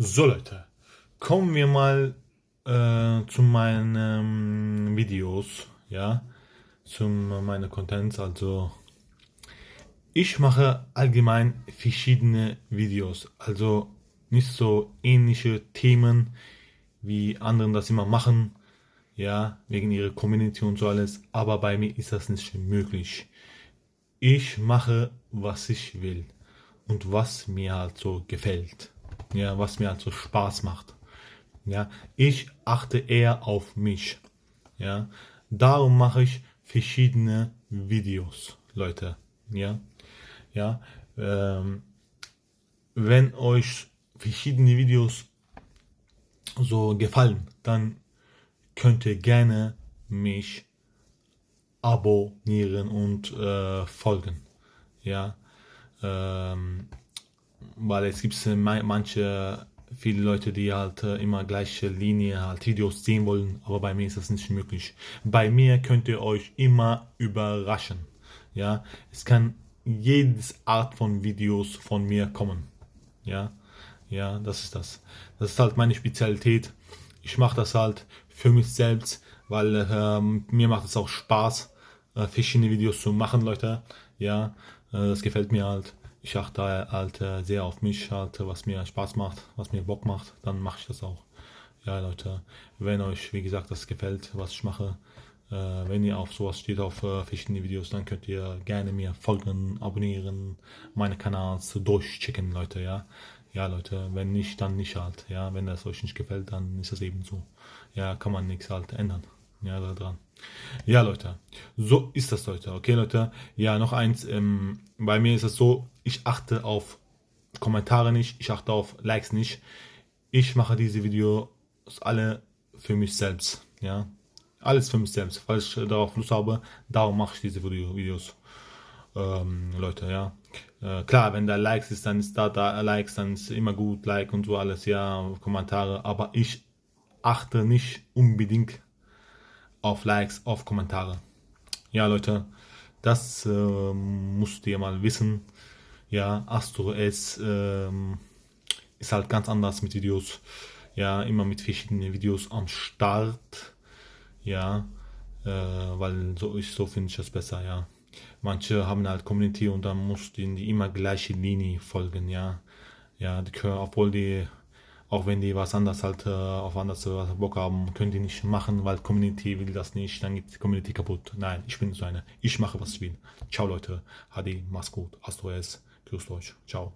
So Leute, kommen wir mal äh, zu meinen Videos, ja, zu meinen Contents. Also ich mache allgemein verschiedene Videos, also nicht so ähnliche Themen wie anderen das immer machen, ja, wegen ihrer Community und so alles. Aber bei mir ist das nicht möglich. Ich mache, was ich will und was mir halt so gefällt ja, was mir also Spaß macht. Ja, ich achte eher auf mich. Ja, darum mache ich verschiedene Videos, Leute. Ja, ja, ähm, wenn euch verschiedene Videos so gefallen, dann könnt ihr gerne mich abonnieren und äh, folgen. Ja, ähm, weil es gibt manche, viele Leute, die halt äh, immer gleiche Linie halt Videos sehen wollen, aber bei mir ist das nicht möglich. Bei mir könnt ihr euch immer überraschen. Ja, es kann jedes Art von Videos von mir kommen. Ja, ja, das ist das. Das ist halt meine Spezialität. Ich mache das halt für mich selbst, weil ähm, mir macht es auch Spaß, äh, verschiedene Videos zu machen, Leute. Ja, äh, das gefällt mir halt ich achte halt äh, sehr auf mich, halt, was mir Spaß macht, was mir Bock macht, dann mache ich das auch. Ja, Leute, wenn euch, wie gesagt, das gefällt, was ich mache, äh, wenn ihr auf sowas steht, auf äh, verschiedene Videos, dann könnt ihr gerne mir folgen, abonnieren, meine Kanals durchchecken, Leute, ja. Ja, Leute, wenn nicht, dann nicht halt, ja. Wenn das euch nicht gefällt, dann ist es eben so. Ja, kann man nichts halt ändern ja, da dran. Ja, Leute, so ist das, Leute. Okay, Leute, ja, noch eins. Ähm, bei mir ist es so, ich achte auf Kommentare nicht, ich achte auf Likes nicht. Ich mache diese Videos alle für mich selbst, ja. Alles für mich selbst, weil ich darauf Lust habe, darum mache ich diese Video Videos. Ähm, Leute, ja. Äh, klar, wenn da Likes ist, dann ist da, da Likes, dann ist immer gut, Like und so alles, ja, Kommentare, aber ich achte nicht unbedingt auf Likes, auf Kommentare. Ja, Leute, das äh, musst ihr mal wissen. Ja, Astro S äh, ist halt ganz anders mit Videos. Ja, immer mit verschiedenen Videos am Start. Ja, äh, weil so ich so finde ich das besser, ja. Manche haben halt Community und dann musst du in die immer gleiche Linie folgen, ja. Ja, die können, obwohl die auch wenn die was anderes halt äh, auf anders äh, Bock haben, können die nicht machen, weil Community will das nicht, dann geht die Community kaputt. Nein, ich bin so eine. Ich mache, was ich will. Ciao Leute, Hadi, mach's gut, Astro S, grüßt euch, ciao.